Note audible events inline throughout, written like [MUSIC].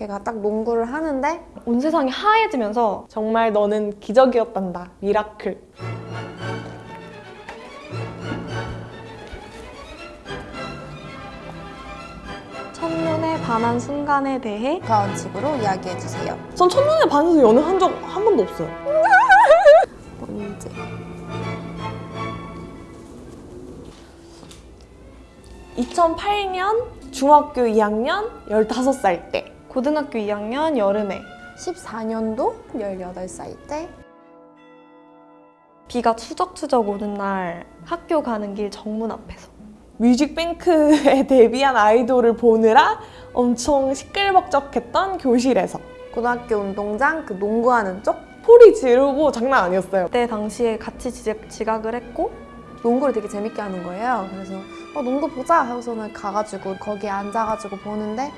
걔가 딱 농구를 하는데 온 세상이 하얘지면서 정말 너는 기적이었단다. Miracle. 첫눈에 반한 순간에 대해 가원칙으로 이야기해주세요. 전 첫눈에 반해서 연애한 적 한 번도 없어요. [LAUGHS] 뭔지. (2008년) 중학교 2학년 15살 때 고등학교 2학년 여름에 14년도 18살 때 비가 추적추적 오는 날 학교 가는 길 정문 앞에서 뮤직뱅크에 [LAUGHS] 데뷔한 아이돌을 보느라 엄청 시끌벅적했던 교실에서 고등학교 운동장 그 농구하는 쪽 소리 지르고 장난 아니었어요. 그때 당시에 같이 지적, 지각을 했고 농구를 되게 재밌게 하는 거예요. 그래서 어, 농구 보자 하고서는 가가지고 거기에 앉아가지고 보는데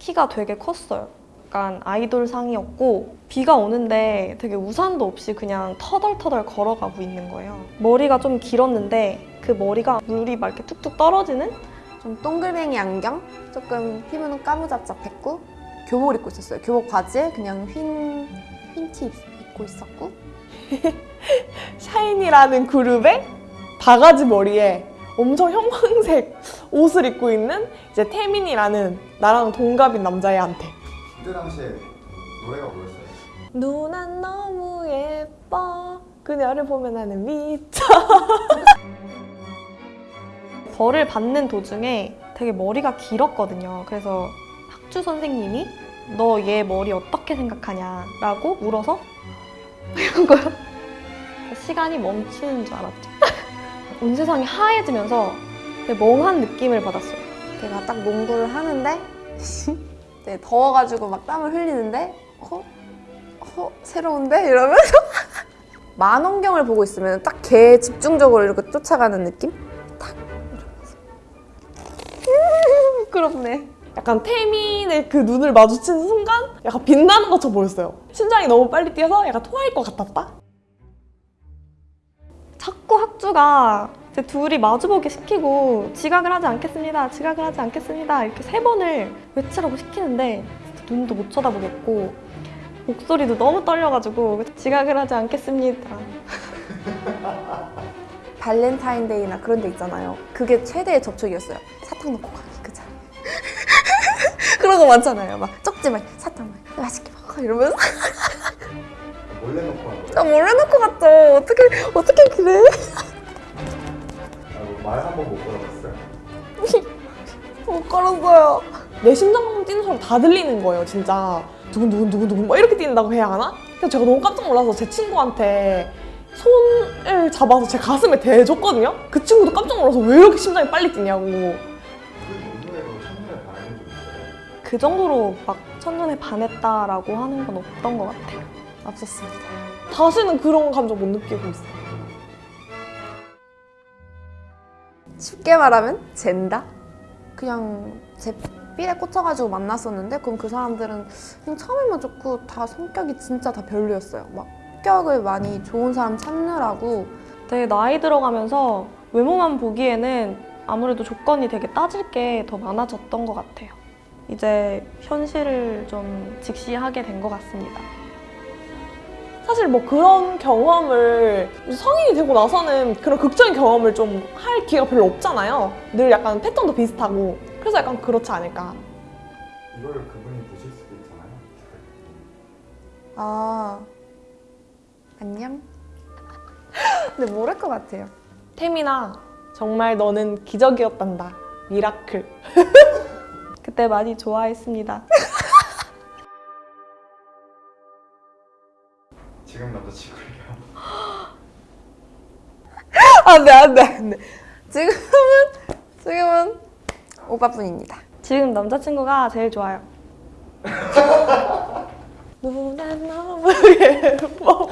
키가 되게 컸어요. 약간 아이돌 상이었고 비가 오는데 되게 우산도 없이 그냥 터덜터덜 걸어가고 있는 거예요. 머리가 좀 길었는데 그 머리가 물이 막 이렇게 툭툭 떨어지는 좀 동글뱅이 안경, 조금 피부는 까무잡잡했고 교복을 입고 있었어요. 교복 바지에 그냥 흰, 흰 티 입고 있었고 [LAUGHS] 샤이니라는 그룹의 바가지 머리에 엄청 형광색 [LAUGHS] 옷을 입고 있는 이제 태민이라는 나랑 동갑인 남자애한테 그때 당시에 노래가 뭐였어요? 누나 너무 예뻐 그녀를 보면 나는 미쳐 [LAUGHS] 벌을 받는 도중에 되게 머리가 길었거든요. 그래서 학주 선생님이 너 얘 머리 어떻게 생각하냐 라고 물어서 [LAUGHS] 이런 거요. 시간이 멈추는 줄 알았죠. 온 세상이 하얘지면서 되게 멍한 느낌을 받았어요. 걔가 딱 농구를 하는데 [LAUGHS] 네, 더워가지고 막 땀을 흘리는데 어? 어? 새로운데? 이러면서 [LAUGHS] 만원경을 보고 있으면 딱 걔 집중적으로 이렇게 쫓아가는 느낌? 탁 이러면서 [LAUGHS] 음, 부끄럽네 약간 태민의 그 눈을 마주친 순간 약간 빛나는 것처럼 보였어요 심장이 너무 빨리 뛰어서 약간 토할 것 같았다 자꾸 학주가 이제 둘이 마주보게 시키고 지각을 하지 않겠습니다. 지각을 하지 않겠습니다. 이렇게 세 번을 외치라고 시키는데 눈도 못 쳐다보겠고 목소리도 너무 떨려가지고 지각을 하지 않겠습니다. [LAUGHS] 발렌타인데이나 그런 데 있잖아요 그게 최대의 접촉이었어요 사탕 넣고 가기 그 자리에 [LAUGHS] 그런 거 많잖아요 막 쪽지 막 사탕 막 맛있게 먹어 이러면서 [LAUGHS] 몰래 놓고 간 거예요? 몰래 넣고 갔죠 어떻게 어떻게 그래 아, 말 한 번 못 걸어봤어요? [LAUGHS] 못 걸었어요 내 심장 뛰는 소리 다 들리는 거예요 진짜 두근두근 두근두근 막 이렇게 뛰는다고 해야 하나? 그래서 제가 너무 깜짝 놀라서 제 친구한테 손을 잡아서 제 가슴에 대줬거든요? 그 친구도 깜짝 놀라서 왜 이렇게 심장이 빨리 뛰냐고 그? 그 정도로 막 첫눈에 반했다라고 하는 건 없던 것 같아요. 없었습니다 다시는 그런 감정 못 느끼고 있어요 쉽게 말하면 젠다? 그냥 제 삘에 꽂혀가지고 만났었는데 그럼 그 사람들은 그냥 처음에만 좋고 다 성격이 진짜 다 별로였어요. 막 성격을 많이 좋은 사람 찾느라고 되게 나이 들어가면서 외모만 보기에는 아무래도 조건이 되게 따질 게 더 많아졌던 것 같아요. 이제 현실을 좀 직시하게 된 것 같습니다. 사실 뭐 그런 경험을 성인이 되고 나서는 그런 극적인 경험을 좀 할 기회가 별로 없잖아요. 늘 약간 패턴도 비슷하고 그래서 약간 그렇지 않을까. 이거를 그분이 보실 수도 있잖아요. 아 안녕? [LAUGHS] 근데 모를 것 같아요. 태민아, 정말 너는 기적이었단다. Miracle. [LAUGHS] 그때 많이 좋아했습니다. [LAUGHS] 지금 남자친구예요. 안돼 안돼 안돼. 지금은 지금은 오빠뿐입니다. 지금 남자친구가 제일 좋아요. 누나 너무 예뻐.